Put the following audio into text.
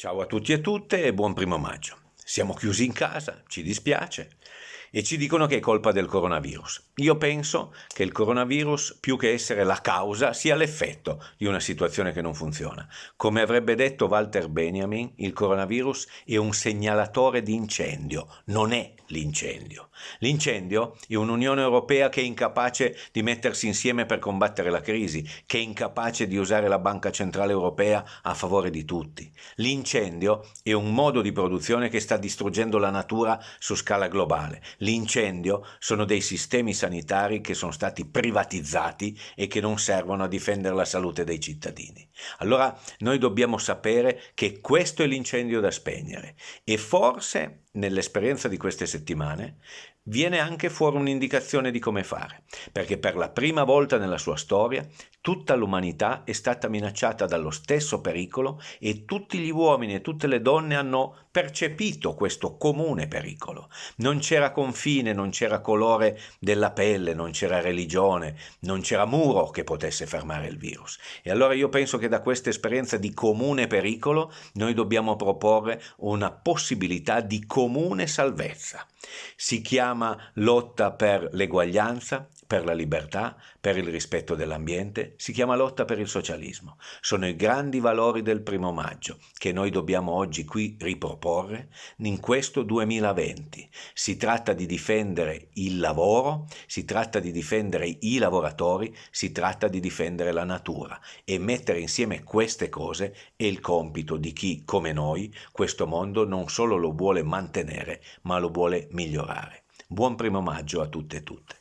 Ciao a tutti e tutte e buon primo maggio. Siamo chiusi in casa, ci dispiace, e ci dicono che è colpa del coronavirus. Io penso che il coronavirus, più che essere la causa, sia l'effetto di una situazione che non funziona. Come avrebbe detto Walter Benjamin, il coronavirus è un segnalatore di incendio, non è l'incendio. L'incendio è un'Unione Europea che è incapace di mettersi insieme per combattere la crisi, che è incapace di usare la Banca Centrale Europea a favore di tutti. L'incendio è un modo di produzione che sta distruggendo la natura su scala globale. L'incendio sono dei sistemi sanitari che sono stati privatizzati e che non servono a difendere la salute dei cittadini. Allora noi dobbiamo sapere che questo è l'incendio da spegnere e forse nell'esperienza di queste settimane viene anche fuori un'indicazione di come fare, perché per la prima volta nella sua storia tutta l'umanità è stata minacciata dallo stesso pericolo e tutti gli uomini e tutte le donne hanno percepito questo comune pericolo. Non c'era confine, non c'era colore della pelle, non c'era religione, non c'era muro che potesse fermare il virus. E allora io penso che da questa esperienza di comune pericolo noi dobbiamo proporre una possibilità di comune salvezza. Si chiama lotta per l'eguaglianza, per la libertà, per il rispetto dell'ambiente, si chiama lotta per il socialismo. Sono i grandi valori del primo maggio che noi dobbiamo oggi qui riproporre in questo 2020. Si tratta di difendere il lavoro, si tratta di difendere i lavoratori, si tratta di difendere la natura e mettere insieme queste cose è il compito di chi, come noi, questo mondo non solo lo vuole mantenere, ma lo vuole migliorare. Buon primo maggio a tutte e tutte.